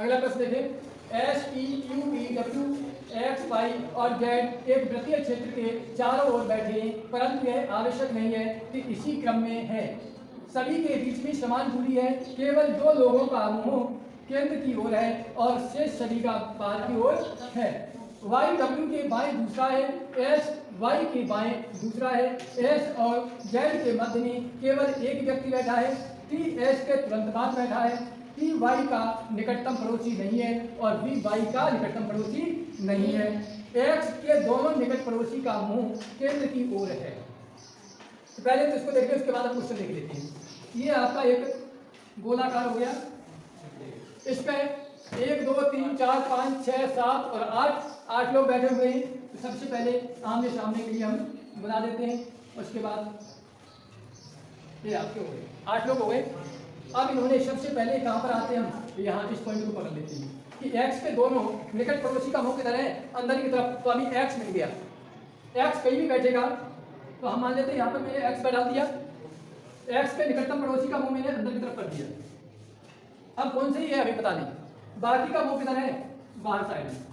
अगला प्रश्न देखें। S T U V W X Y और जेड एक वृत्तीय क्षेत्र के चारों ओर बैठे हैं परंतु यह आवश्यक नहीं है कि इसी क्रम में है। सभी के बीच में समान दूरी है। केवल दो लोगों का मुँह केंद्र की ओर है और शेष सभी का पार की ओर है। वाई डब्ल्यू के बाएँ दूसरा है। एस वाई के बाएँ दूसरा है। एस और जेड के मध्य में केवल एक व्यक्ति बैठा है। टी एस के तुरंत बाद बैठा है। टी वाई का निकटतम पड़ोसी नहीं है और बी वाई का निकटतम पड़ोसी नहीं है। एक्स के दोनों निकट पड़ोसी का मुँह केंद्र की ओर है। तो पहले तो इसको देखते हैं उसके बाद क्वेश्चन देख लेते हैं। ये आपका एक गोलाकार हो गया। इस पे एक, दो, तीन, चार, पाँच छः सात और आठ आठ लोग बैठे हुए हैं। तो सबसे पहले आमने सामने के लिए हम बना देते हैं। उसके बाद ये आपके हो गए। आठ लोग हो गए। अब इन्होंने सबसे पहले कहाँ पर आते हैं हम? यहाँ इस पॉइंट को पकड़ लेते हैं कि x के दोनों निकट पड़ोसी का मुँह किधर है अंदर की तरफ़ तो अभी x मिल गया। x कहीं भी बैठेगा तो हम मान लेते हैं यहाँ पर मैंने पर डाल दिया। x के निकटतम पड़ोसी का मुँह मैंने अंदर की तरफ़ कर दिया। अब कौन सी है अभी पता नहीं। बाकी का मुँह किधर है? बाहर साइड में।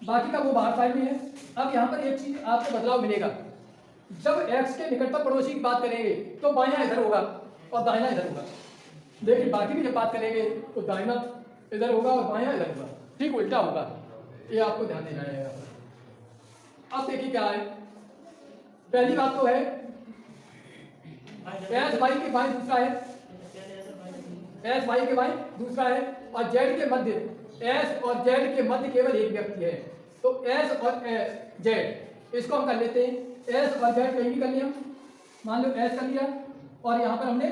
बाकी का वो बाहर साइड में है। अब यहाँ पर एक चीज़ आपको बदलाव मिलेगा। जब x के निकटतम पड़ोसी की बात करेंगे तो बायां इधर होगा और दाहिना इधर होगा। लेकिन बाकी भी जब बात करेंगे तो दाहिना इधर होगा और बायां इधर होगा। ठीक उल्टा होगा। ये आपको ध्यान देना है। अब देखिए क्या है। पहली बात तो है एस वाई के बाएँ दूसरा है। एस वाई के बाएँ दूसरा है और जेड के मध्य एस और जेड के मध्य केवल एक व्यक्ति है। तो एस और जेड इसको हम कर लेते हैं। एस और जेड कहीं भी कर लिया मान लो एस कर लिया और यहाँ पर हमने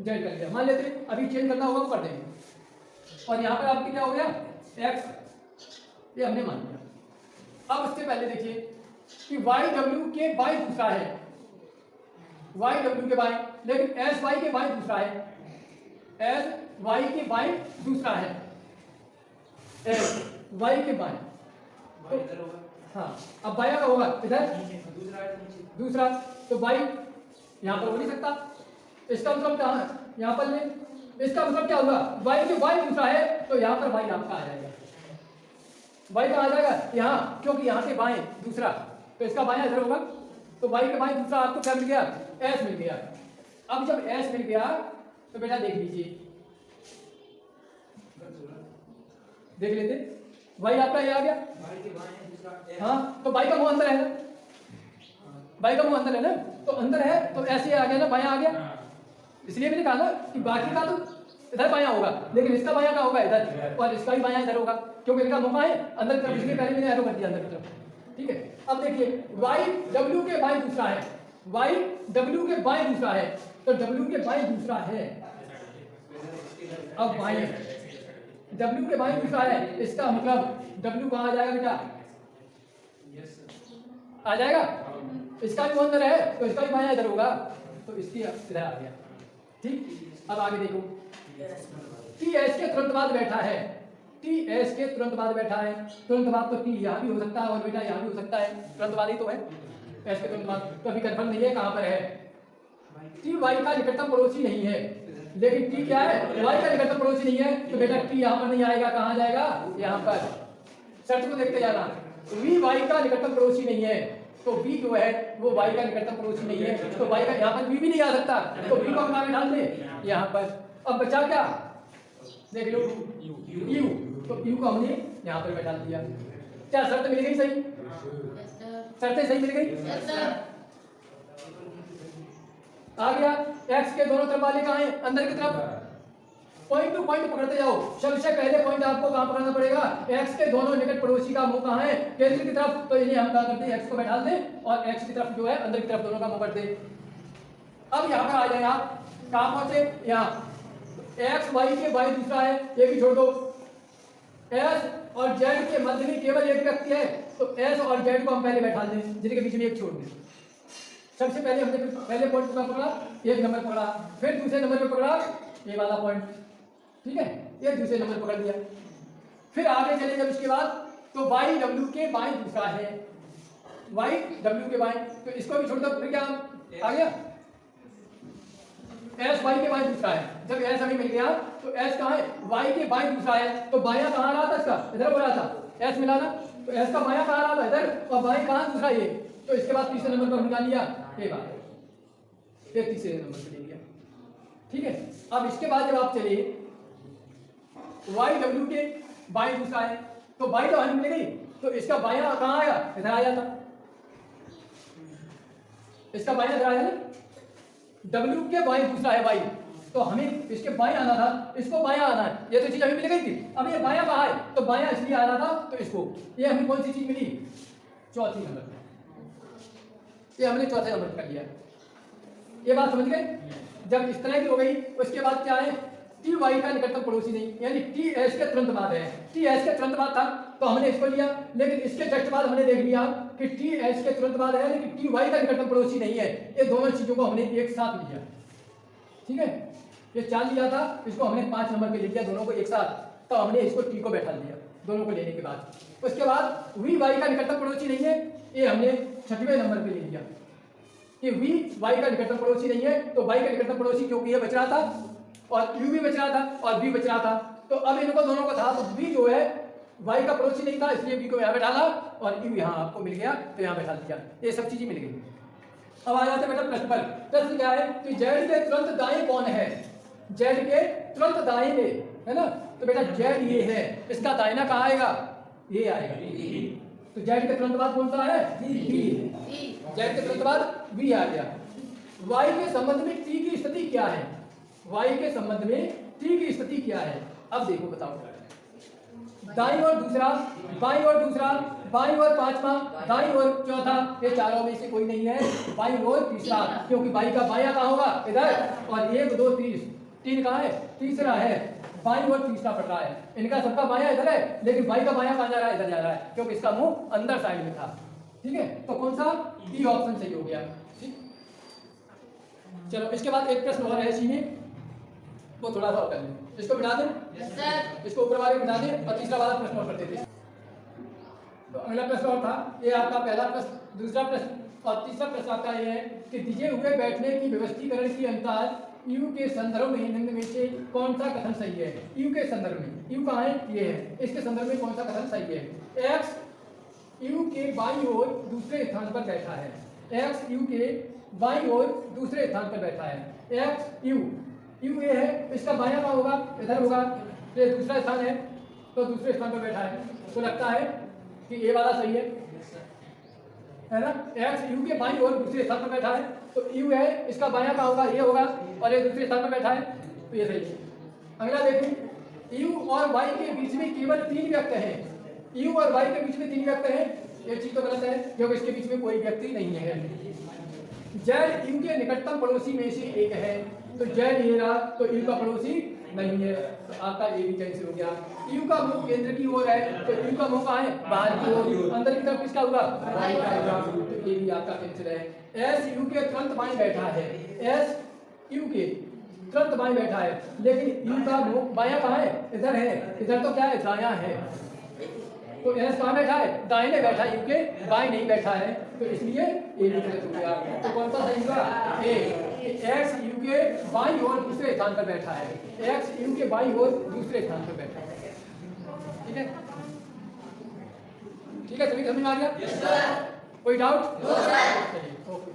जेड कर लिया। मान लेते अभी चेंज करना होगा कर देंगे। और यहाँ पर आपकी क्या हो गया? एक्स ये हमने मान लिया। अब उससे पहले देखिए कि वाई डब्ल्यू के बाई दूसरा है। वाई डब्ल्यू के बाई लेकिन एस वाई के बाई दूसरा है। एस वाई के बाई दूसरा है। एस वाई के बाई हाँ अब बाया का होगा इधर। दूसरा तो बाई यहाँ पर हो नहीं सकता। इसका मतलब क्या है? यहाँ पर ले। इसका मतलब क्या होगा? वाई के बाई दूसरा है तो यहाँ पर वाई आपका आ जाएगा। वाई का आ जाएगा? यहाँ क्योंकि यहाँ से बाएँ दूसरा। तो इसका बाया इधर होगा। तो वाई के बाएँ दूसरा आपको क्या मिल गया? एस मिल गया। अब जब एस मिल गया तो बेटा देख लीजिए। देख लेते। वाई आपका ये आ गया। हाँ तो बाई का मुँह अंदर है ना? बाई का मुँह अंदर है ना? तो अंदर है तो ऐसे आ गया ना, बाया आ गया। इसलिए मैंने कहा ना कि बाकी का तो इधर बाया होगा, लेकिन इसका बाया का होगा इधर, और इसका भी बाया इधर होगा, क्योंकि इनका मुँह है? अंदर तरफ़, इसलिए पहले मैंने एरो कर दिया अंदर की तरफ़। ठीक है? अब देखिए वाई डब्ल्यू के बाई दूसरा है। वाई डब्ल्यू के बाई दूसरा है। तो डब्ल्यू के बाई दूसरा है। अब बाई डब्ल्यू के बाई दूसरा है। इसका मतलब डब्ल्यू कहाँ जाएगा बेटा? आ जाएगा? इसका भी अंदर है तो इसका भी बाया इधर होगा। तो इसकी इधर आ गया। ठीक? अब आगे देखो। टी एस के तुरंत बाद बैठा है। टी एस के तुरंत बाद बैठा है। तुरंत बाद तो टी यहाँ भी हो सकता है और बेटा यहाँ भी हो सकता है। तुरंत बाद ही तो है। एस के तुरंत बाद तो अभी कन्फर्म नहीं है कहाँ पर है। टी वाई का निकटतम पड़ोसी नहीं है। लेकिन टी क्या है? वाई का निकटतम पड़ोसी नहीं है। तो बेटा टी यहाँ पर नहीं आएगा, कहाँ जाएगा? यहाँ पर। शर्त को देखते जाना। वी वाई का निकटतम पड़ोसी नहीं है। तो बी जो है, वो वाई का निकटतम पड़ोसी नहीं है। तो वाई का यहाँ पर बी भी नहीं आ सकता। तो बी को हम कहाँ डाल दें यहाँ पर। अब बचा क्या? देख लो। यू तो यू को हमने यहाँ पर बैठा दिया। क्या शर्त मिल गई सही? शर्तें सही मिल गई? आ गया। एक्स के दोनों तरफ़ वाले कहाँ हैं? अंदर की तरफ़। पॉइंट टू पॉइंट पकड़ते जाओ। सबसे पहले पॉइंट आपको कहाँ पकड़ना पड़ेगा? एक्स के दोनों निकट पड़ोसी का मुँह कहाँ है? केंद्र की तरफ़। तो इन्हें हम क्या करते हैं? एक्स को बैठा दें और एक्स की तरफ़ जो है, अंदर की तरफ़ दोनों का मुँह कर दे। अब यहाँ पर आ जाए आप। कहाँ पहुँचे? यहाँ। एक्स वाई के वाई दूसरा है। ये भी छोड़ दो। एस और जेड के मध्य में केवल एक व्यक्ति है। तो एस और जेड को हम पहले बैठा दें। जिनके बीच में एक छोड़ दें। सबसे पहले हमने पहले पॉइंट पकड़ा? एक नंबर पकड़ा। फिर दूसरे नंबर पे पकड़ा। ये वाला पॉइंट ठीक है? ये दूसरे नंबर पकड़ लिया। फिर आगे चले जब इसके बाद तो वाई डब्ल्यू के बाएँ दूसरा है। वाई डब्ल्यू के बाएँ तो इसको भी छोड़ दो। फिर क्या? आ गया? एस वाई के बाई दूसरा है। जब एस हमें मिल गया तो एस कहाँ है? वाई के बाई दूसरा है। तो बाया कहाँ रहा था इसका? इधर रहा था। एस मिला ना? तो एस का बाया कहाँ रहा था? इधर। और बाई कहाँ दूसरा ये तो इसके बाद तीसरे नंबर पर निकाल लिया। ये बात तीसरे नंबर पर ले लिया। ठीक है? अब इसके बाद जब आप चलिए वाई डब्ल्यू के बाई दूसरा है। तो बाई तो हमें मिल गई तो इसका बाया कहाँ आया? इधर आ जाता। इसका बाया इधर आया ना डब्ल्यू के बाई दूसरा है बाई तो हमें इसके बाएँ आना था। इसको बाया आना है। ये तो चीज़ हमें मिल गई थी। अब ये बाया कहाँ है? तो बाया इसलिए आना था तो इसको। ये हमें कौन सी चीज़ मिली? चौथी नंबर ये हमने चौथे नंबर कर लिया। ये बात समझ गए? जब इस तरह की हो गई, उसके बाद क्या है? टी वाई का निकटतम पड़ोसी नहीं। यानी टी एस के तुरंत बाद है। टी एस के तुरंत बाद था तो हमने इसको लिया। लेकिन इसके जस्ट बाद हमने देख लिया कि टी एस के तुरंत बाद है, लेकिन टी वाई का निकटतम पड़ोसी नहीं है। ये दोनों चीज़ों को हमने एक साथ लिया। ठीक है? ये चार लिया था, इसको हमने पाँच नंबर पे ले लिया दोनों को एक साथ। तो हमने इसको टी को बैठा दिया दोनों को लेने के बाद। उसके बाद वी वाई का निकटतम पड़ोसी नहीं है, ये हमने छठवें नंबर पे ले लिया कि वी वाई का निकटतम पड़ोसी नहीं है तो वाई का निकटतम पड़ोसी क्योंकि ये बच रहा था। और यू भी बच रहा था और बी बच रहा था। तो अब इनको दोनों को था तो बी जो है वाई का पड़ोसी नहीं था इसलिए बी को यहाँ बैठा ला और यू यहाँ आपको मिल गया तो यहाँ बैठा दिया। ये सब चीज़ें मिल गई। अब आ जाते बेटा प्रश्न पर। प्रश्न क्या है कि जेड के तुरंत दाएँ कौन है? जेड के तुरंत दाएँ में है ना? तो बेटा जेड ये है इसका दाहिना कहाँ आएगा? ये आएगा। तो जेड के तुरंत बाद कौन सा है? बी जेड के तुरंत बाद बी आ गया। वाई के संबंध में टी की स्थिति क्या है? वाई के संबंध में टी की स्थिति क्या है? अब देखो, बताओ। दाई और दूसरा, बाई और दूसरा, बाई और पांचवा, दाई और चौथा, ये चारों में से कोई नहीं है। बाई और तीसरा, क्योंकि बाई का बाया कहाँ होगा? इधर। और एक, दो तीस तीन कहाँ है? तीसरा है। बाई और तीसरा पड़ रहा है। इनका सबका बाया इधर है, लेकिन बाई का बाया कहा जा रहा है? इधर जा रहा है, क्योंकि इसका मुँह अंदर साइड में था। ठीक है? तो कौन सा? ई ऑप्शन सही हो गया। चलो, इसके बाद एक प्रश्न और है इसी में। वो थोड़ा सा कर लें। इसको बिठा दें? इसको ऊपर वाले बिठा दें और तीसरा वाला प्रश्न और कर देते तो अगला प्रश्न और था। ये आपका पहला प्रश्न दूसरा प्रश्न और तीसरा प्रश्न आपका ये है कि दिए हुए बैठने की व्यवस्थीकरण की अंतर यू के संदर्भ में निम्न में से कौन सा कथन सही है? यू के संदर्भ में। यू कहाँ है? ये है। इसके संदर्भ में कौन सा कथन सही है? एक्स यू के बाई ओर दूसरे स्थान पर बैठा है। एक्स यू के बाई ओर दूसरे स्थान पर बैठा है। एक्स यू यू ये है, इसका बाया का होगा, इधर होगा तो ये दूसरा स्थान है तो दूसरे स्थान पर बैठा है। तो लगता है कि ये वाला सही है। है ना? एक्स यू के बाई ओर दूसरे स्थान पर बैठा है तो यू है, इसका बाया का होगा, ये होगा, और ये दूसरे स्थान पर बैठा है तो ये सही है। अगला देखिए यू और वाई के बीच में केवल तीन व्यक्त हैं। यू और वाई के बीच में तीन व्यक्त हैं। ये चीज़ तो गलत है, क्योंकि इसके बीच में कोई व्यक्ति नहीं है। जेड यू के निकटतम पड़ोसी में से एक है। तो जेड ये रहा तो यू का पड़ोसी नहीं है। तो आपका ए भी कैंसिल हो गया। यू का मुँह केंद्र की ओर है तो यू का मुँह कहाँ है? बाहर की ओर। अंदर की तरफ़ किसका होगा? तो ये भी आपका कैंसिल है। एस यू के तुरंत बाएँ बैठा है। एस यू के तुरंत बाएँ बैठा है। लेकिन यू का मुँह बाया कहाँ है? इधर है। इधर तो क्या है? दाया है। तो एस कहाँ बैठा है दाहिने बैठा है यूके बाई नहीं बैठा है। तो इसलिए ए गलत हो। गया तो कौन सा सही होगा ए एक्स यू के बाई और दूसरे स्थान पर बैठा है। एक्स यू के बाई और दूसरे स्थान पर बैठा है। ठीक है? ठीक है सभी समझ में आ गया? कोई डाउट चलिए ओके।